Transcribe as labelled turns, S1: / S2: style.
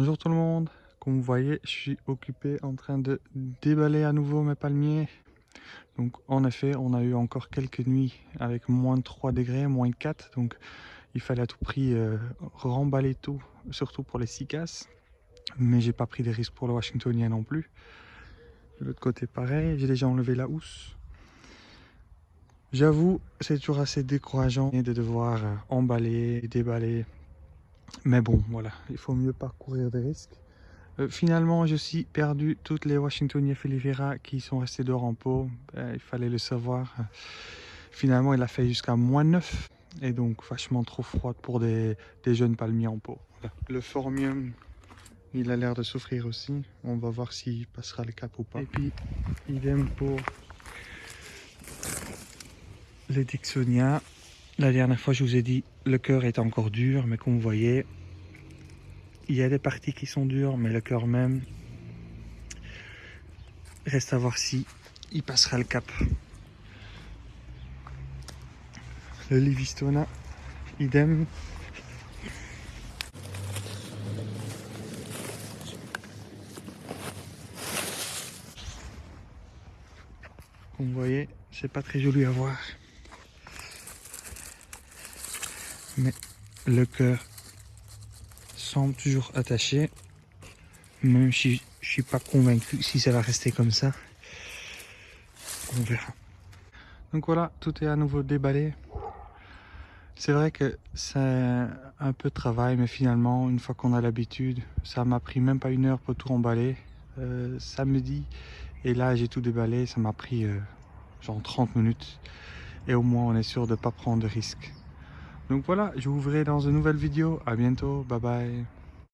S1: Bonjour tout le monde, comme vous voyez je suis occupé en train de déballer à nouveau mes palmiers. Donc en effet on a eu encore quelques nuits avec moins de 3 degrés, moins de 4 donc il fallait à tout prix euh, remballer tout, surtout pour les cicasses. Mais j'ai pas pris des risques pour le Washingtonien non plus. De l'autre côté pareil, j'ai déjà enlevé la housse. J'avoue, c'est toujours assez décourageant de devoir euh, emballer, déballer, mais bon, voilà, il faut mieux parcourir des risques. Euh, finalement, j'ai aussi perdu toutes les Washingtonia filifera qui sont restées dehors en pot. Ben, il fallait le savoir. Finalement, il a fait jusqu'à moins 9 et donc vachement trop froide pour des, jeunes palmiers en pot. Le formium, il a l'air de souffrir aussi. On va voir s'il passera le cap ou pas. Et puis, idem pour les Dixonia. La dernière fois, je vous ai dit, le cœur est encore dur, mais comme vous voyez, il y a des parties qui sont dures, mais le cœur même, reste à voir si il passera le cap. Le Livistona, idem. Comme vous voyez, c'est pas très joli à voir. Mais le cœur semble toujours attaché. Même si je suis pas convaincu si ça va rester comme ça on verra. Donc voilà tout est à nouveau déballé. C'est vrai que c'est un peu de travail mais finalement une fois qu'on a l'habitude ça m'a pris même pas une heure pour tout emballer. Euh, samedi et là j'ai tout déballé. Ça m'a pris euh, genre 30 minutes. Et au moins on est sûr de pas prendre de risques donc voilà, je vous verrai dans une nouvelle vidéo. À bientôt. Bye bye.